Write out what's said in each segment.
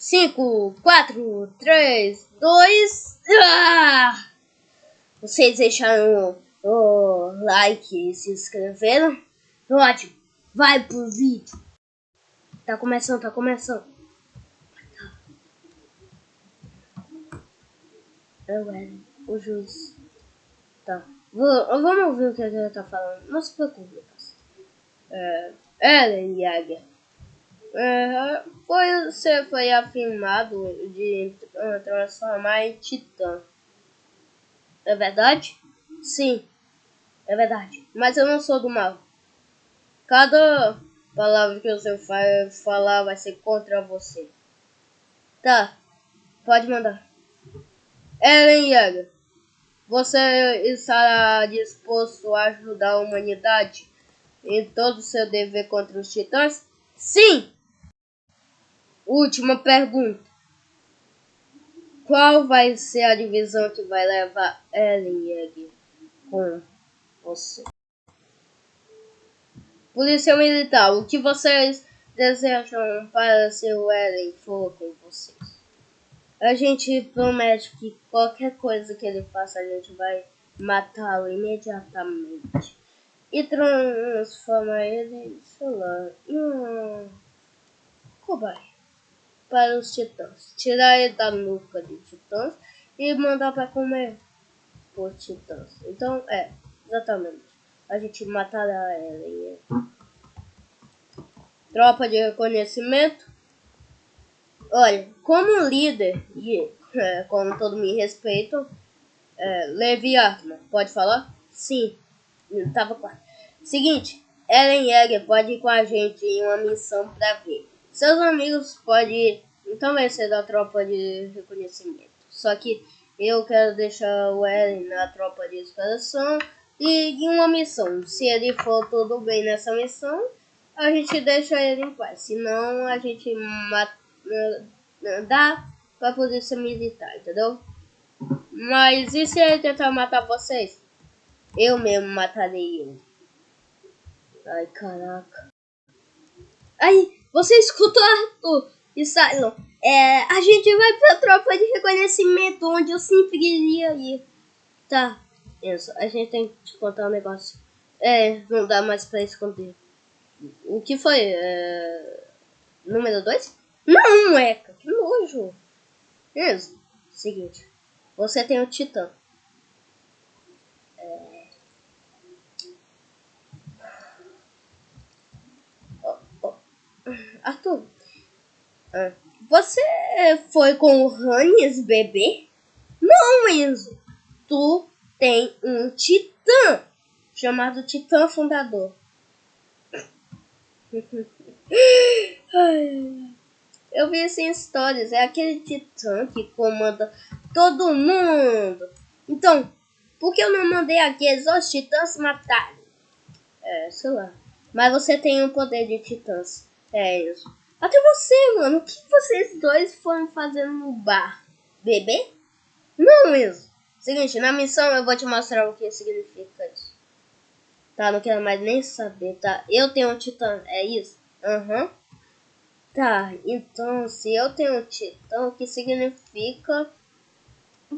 5, 4, 3, 2. Ah! Vocês deixaram o like e se inscreveram? Ótimo. Vai pro vídeo. Tá começando, tá começando. É o Eren, o juiz. Tá. vamos ouvir o que ele tá falando. Não se preocupe, é, Eren Jäger. Foi, você foi afirmado de transformar em titã. É verdade? Sim, é verdade. Mas eu não sou do mal. Cada palavra que você vai falar vai ser contra você. Tá, pode mandar. Eren Yeager, você está disposto a ajudar a humanidade em todo o seu dever contra os titãs? Sim! Última pergunta. Qual vai ser a divisão que vai levar Eren Yeager com você? Polícia Militar, o que vocês desejam para se o Eren for com vocês? A gente promete que qualquer coisa que ele faça, a gente vai matá-lo imediatamente. E transformar ele, sei lá, em um cobaia para os titãs. Tirar ele da nuca de titãs e mandar para comer por titãs. Então, é, exatamente. A gente matará ele. Tropa de reconhecimento. Olha, como líder, e é, como todo me respeito, é, Levi Artman, pode falar? Sim, tava claro. Seguinte, Eren Yeager pode ir com a gente em uma missão para ver. Seus amigos podem também ser da tropa de reconhecimento. Só que eu quero deixar o Eren na tropa de exploração e em uma missão. Se ele for tudo bem nessa missão, a gente deixa ele em paz. Senão a gente mata, dá pra polícia militar, entendeu? Mas e se ele tentar matar vocês? Eu mesmo matarei ele. Ai, caraca. Aí, você escutou, Arthur e Cylon? É, a gente vai pra tropa de reconhecimento, onde eu sempre iria ir. Tá, isso. A gente tem que te contar um negócio. É, não dá mais pra esconder. O que foi? É... Número 2? Não, Eca, que nojo. Isso. Seguinte. Você tem o Titã. É... Oh, oh. Arthur. Ah. Você foi com o Hannes bebê? Não, Enzo. Tu tem um titã chamado Titã Fundador. Eu vi assim histórias. É aquele titã que comanda todo mundo. Então, por que eu não mandei aqueles os titãs matarem? É, sei lá. Mas você tem o poder de titãs. Isso. Até você, mano. O que vocês dois foram fazendo no bar? Bebê? Não mesmo. Seguinte, na missão eu vou te mostrar o que significa isso. Tá, não quero mais nem saber, tá? Eu tenho um titã, é isso? Aham. Uhum. Tá, então se eu tenho um titã, o que significa...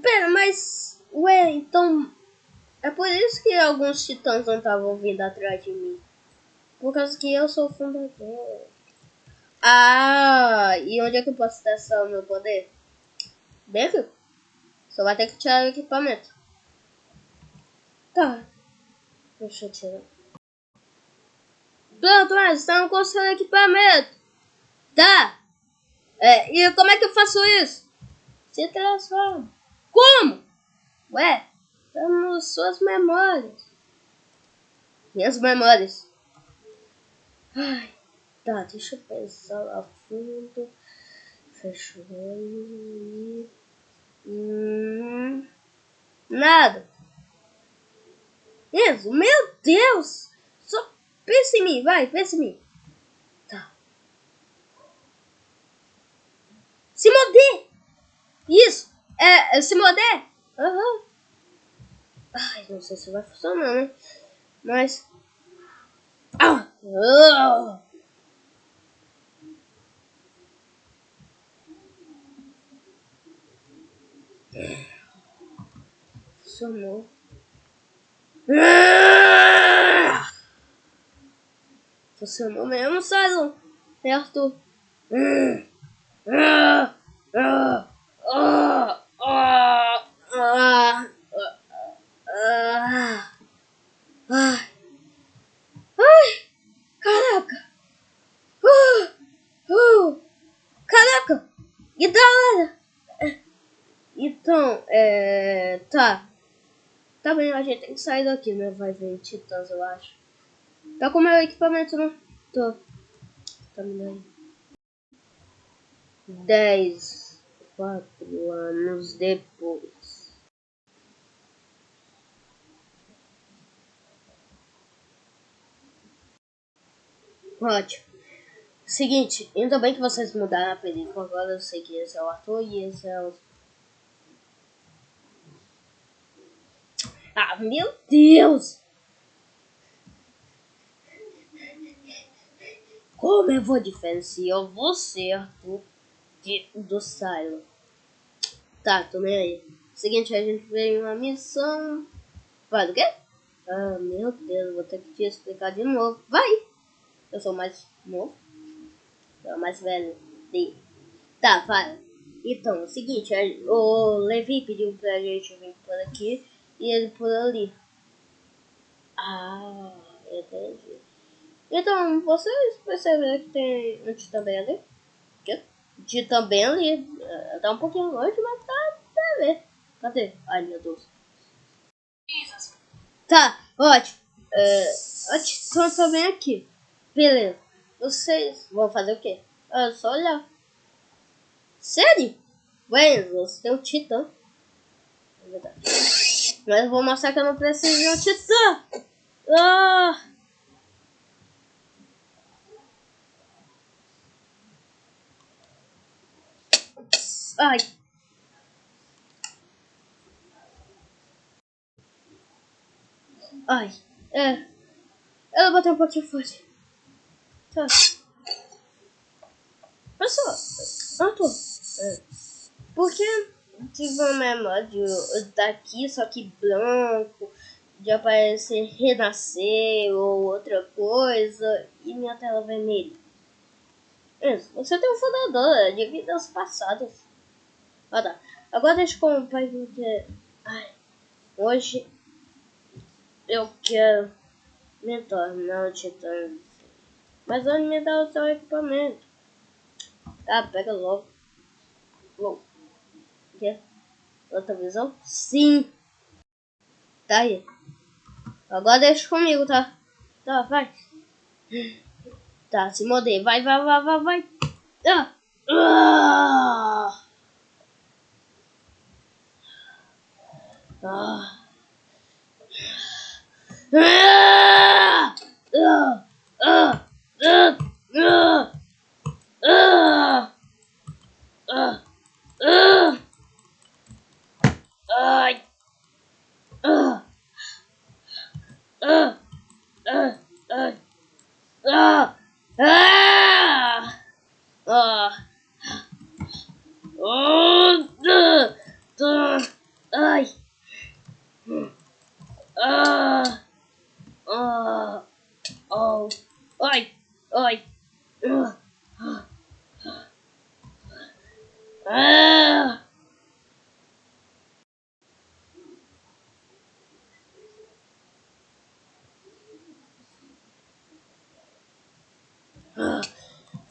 Pera, mas... Ué, então... É por isso que alguns titãs não estavam vindo atrás de mim. Por causa que eu sou o fundador. Ah, e onde é que eu posso testar o meu poder? Dentro? Só vai ter que tirar o equipamento. Tá. Deixa eu tirar. Pronto, mas estamos com o seu equipamento. Tá. É, e como é que eu faço isso? Se transforma. Como? Ué, estamos suas memórias. Minhas memórias. Ai. Tá, deixa eu pensar lá fundo. Fecha o olho Hum, nada. Isso, meu Deus! Só pensa em mim, vai, pensa em mim. Tá. Se moder! Isso! É, é se moder! Aham. Uhum. Ai, não sei se vai funcionar, né? Mas. Ah! Uh! Somou. Funcionou mesmo, César? Certo? Ah! Ah! Ah! É... Tá. Bem, a gente tem que sair daqui, né? Vai ver titãs, eu acho. Tá com meu equipamento, não? Tô. Tá me aí. Dez. Quatro anos depois. Ótimo. Seguinte, ainda bem que vocês mudaram a película. Agora eu sei que esse é o ator e esse é o Ah, meu Deus! Como eu vou diferenciar você, de, do Silo? Tá, tô nem aí. Seguinte, a gente veio uma missão... Vai, do quê? Ah, meu Deus, vou ter que te explicar de novo. Vai! Eu sou mais novo. Eu sou mais velho. Tá, vai. Então, é o seguinte, o Levi pediu pra gente vir por aqui e ele por ali. Ah, entendi. Então, vocês perceberam que tem um Titã bem ali? Que? Titã bem ali. É, tá um pouquinho longe, mas tá ver. Cadê? Ai, meu Deus. Tá, ótimo. É, a Titã tá bem aqui. Beleza. Vocês vão fazer o quê? É só olhar. Sério? Ué, você tem um Titã. É verdade. Mas vou mostrar que eu não preciso de um titã. Ah! Ai. Ai. É. Ela bateu um pouquinho forte. Tá. Pessoal. Tô. É. Por que tive um memória daqui, só que branco, de aparecer renascer ou outra coisa, e minha tela vermelha. Você tem um fundador de vidas passadas. Ah tá. Agora deixa eu pai porque. Ai, hoje eu quero me tornar um titã. Mas onde me dá o seu equipamento? Tá, pega logo. Logo. Quer? Outra visão? Sim. Tá aí. Agora deixa comigo, tá? Tá, vai. Tá, se modei. Vai, vai, vai, vai, vai. Ah. Oh, duh, duh, ay. Ah, ah, oh, I, I, Uh, ah. ah.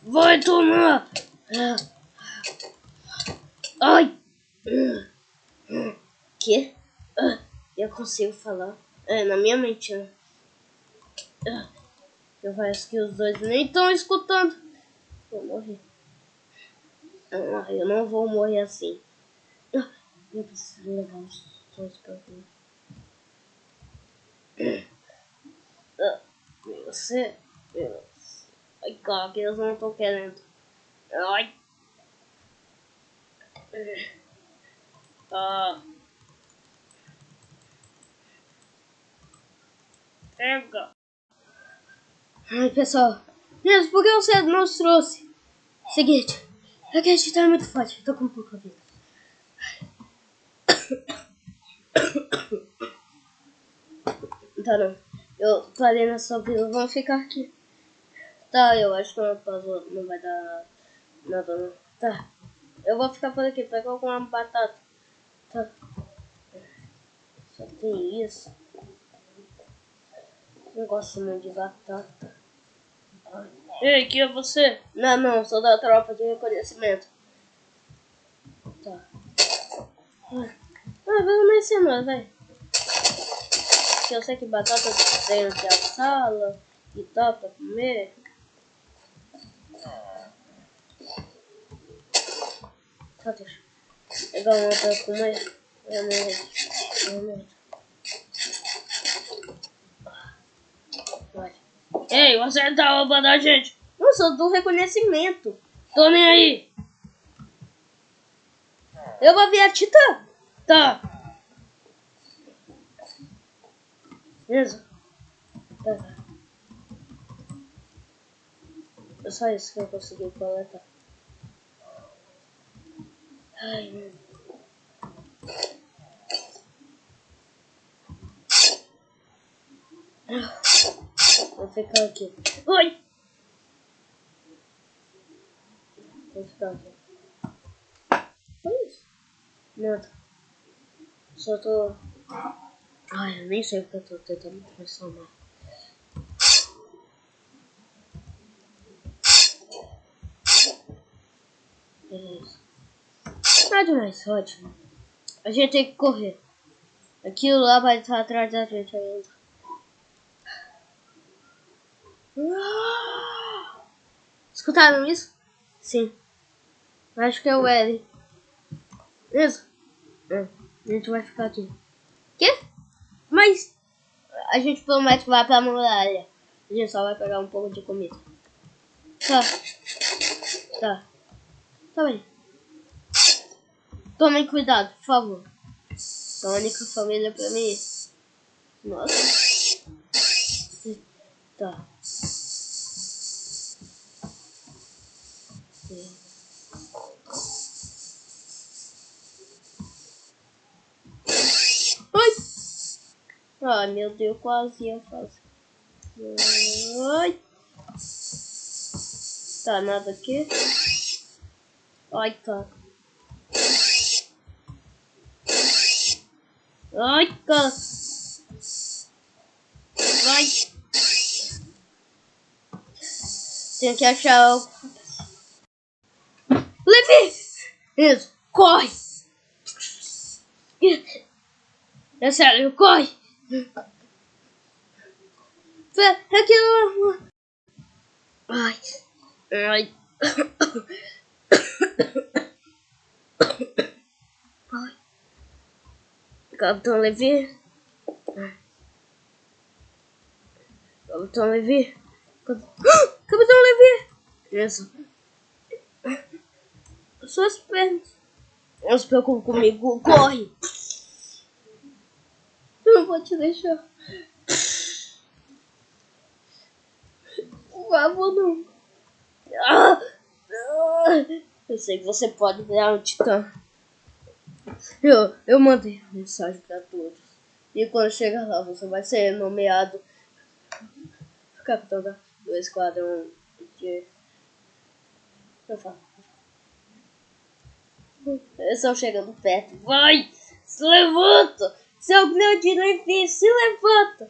Vai tomar! Ai! Que? Eu consigo falar. É, na minha mente, né? Eu acho que os dois nem estão escutando. Vou morrer. Ah, eu não vou morrer assim. Eu preciso levar os dois pra ver. Você... Ai, cara, que eles não estão querendo. Ai. Ah. Pega. Ai, pessoal. Mesmo, por que você não os trouxe? Seguinte. É que a gente tá muito forte. Tô com pouca vida. Tá não. Eu parei nessa vila, vamos ficar aqui. Tá, eu acho que não, não vai dar nada não. Tá. Eu vou ficar por aqui, pega alguma batata. Só tem isso. Não gosto muito de batata. Ei, que é você? Não, não, sou da tropa de reconhecimento. Tá. Ah, vamos me ensinar, vai. Que eu sei que batata tem aqui a sala e tal pra comer. Tá, deixa. Pegar uma pra comer. Realmente. Ei, você tá roubando a gente. Eu sou do reconhecimento. Tô nem aí. Eu vou ver a Titã. Tá. Beleza? Tá. É só isso que eu consegui coletar. Vou ficar aqui. Oi! Vou ficar aqui. Foi isso? Nada. Só tô. Ai, eu nem sei porque eu tô tentando transformar. Nada mais, ótimo. A gente tem que correr. Aquilo lá vai estar atrás da gente ainda. Escutaram isso? Sim. Acho que é o L. Isso. É. A gente vai ficar aqui. Quê? Mas a gente promete que vai pra muralha. A gente só vai pegar um pouco de comida. Tá. Tá. Tá bem. Tomem cuidado, por favor. A única família pra mim. Nossa. Tá. Ai! Ai, meu Deus, quase ia fazer. Ai! Tá, nada aqui. Ai, tá. Right, go. Right. Think I shall. Blippi is koi. That's how you koi. But heck you. Right. Right. Capitão Levi. Capitão Levi. Capitão Levi. Isso. Suas pernas. Não se preocupe comigo. Corre. Eu não vou te deixar. Por favor, não. Eu sei que você pode virar um titã. Eu, eu mandei mensagem para todos. E quando chegar lá, você vai ser nomeado capitão do esquadrão de. Eu falo. Eles estão chegando perto. Vai! Se levanta! Seu grande Levi, se levanta!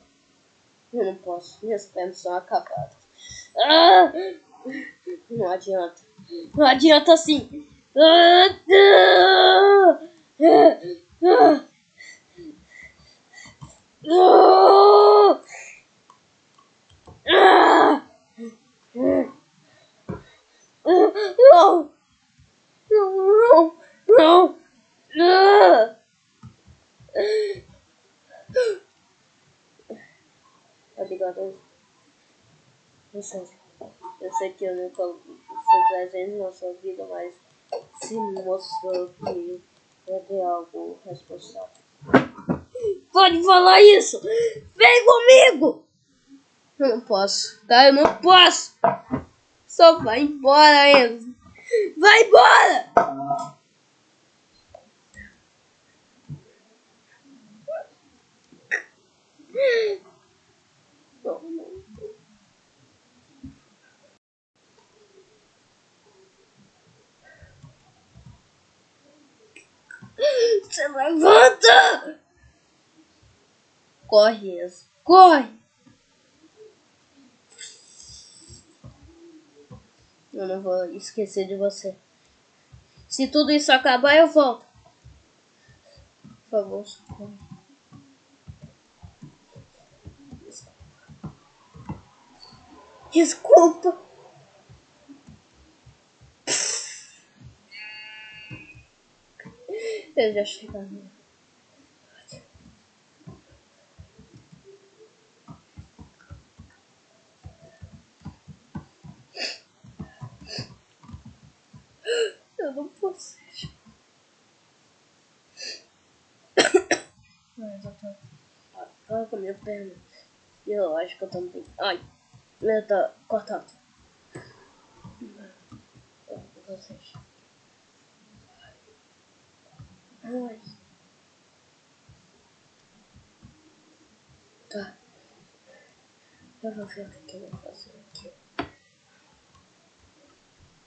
Eu não posso, minhas pernas são acabadas. Ah! Não adianta. Não adianta assim. Ah! Não! Não! Não! Não! Obrigado. Eu eu sei que eu nunca fui presente na sua vida, mas se mostrou que fazer algo responsável. Pode falar isso! Vem comigo! Eu não posso, tá? Eu não posso! Só vai embora, Enzo! Vai embora! Não, Se levanta! Corre, corre! Eu não vou esquecer de você. Se tudo isso acabar, eu volto. Por favor, socorro. Desculpa. Desculpa. Eu já chegando. Eu não posso. Mas eu tô. Olha com a minha perna. E eu acho que eu tô bem. Ai, eu tô cortado. Vocês. Ai. Tá. Eu vou ver o que